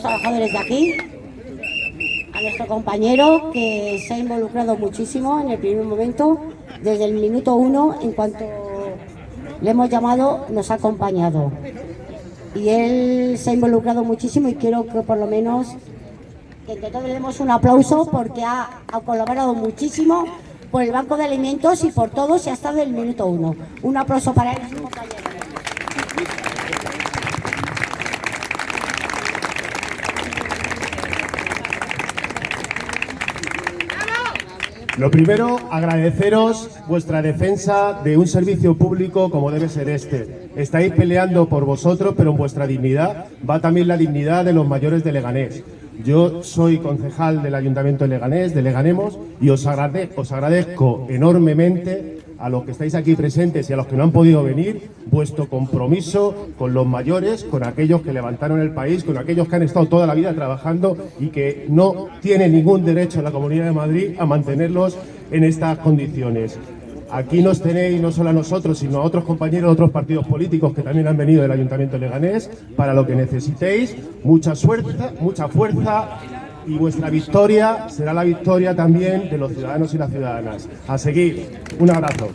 trabajadores de aquí, a nuestro compañero que se ha involucrado muchísimo en el primer momento, desde el minuto uno, en cuanto le hemos llamado, nos ha acompañado. Y él se ha involucrado muchísimo y quiero que por lo menos que entre todos le demos un aplauso porque ha, colaborado muchísimo por el Banco de Alimentos y por todos y ha estado el minuto uno. Un aplauso para él. Lo primero, agradeceros vuestra defensa de un servicio público como debe ser este. Estáis peleando por vosotros, pero en vuestra dignidad va también la dignidad de los mayores de Leganés. Yo soy concejal del Ayuntamiento de Leganés, de Leganemos, y os, agrade- os agradezco enormemente a los que estáis aquí presentes y a los que no han podido venir, vuestro compromiso con los mayores, con aquellos que levantaron el país, con aquellos que han estado toda la vida trabajando y que no tienen ningún derecho la Comunidad de Madrid a mantenerlos en estas condiciones. Aquí nos tenéis no solo a nosotros, sino a otros compañeros de otros partidos políticos que también han venido del Ayuntamiento Leganés para lo que necesitéis. Mucha suerte, mucha fuerza y vuestra victoria será la victoria también de los ciudadanos y las ciudadanas. A seguir. Un abrazo.